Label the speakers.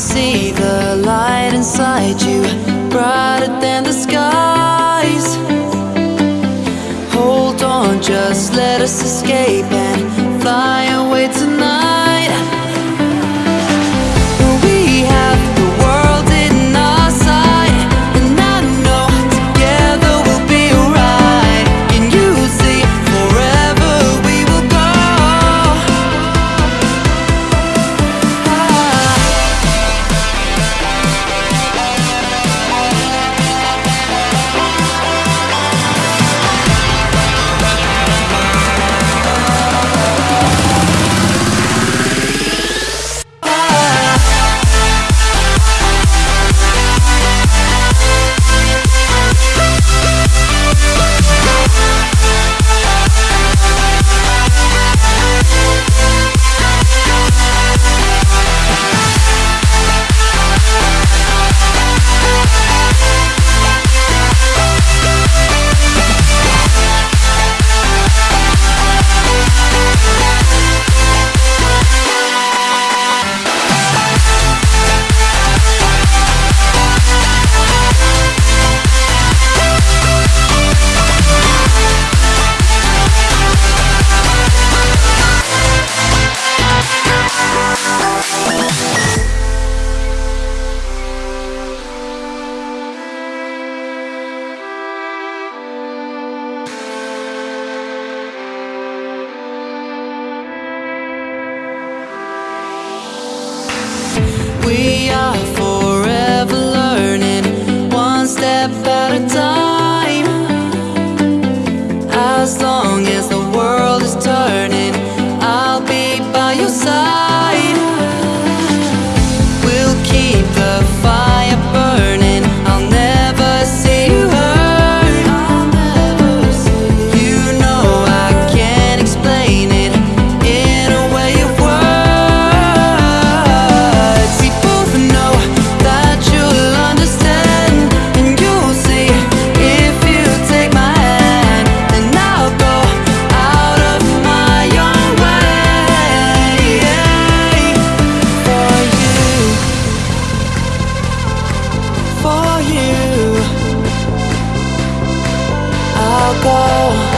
Speaker 1: see the light inside you Brighter than the skies. Hold on, just let us escape and go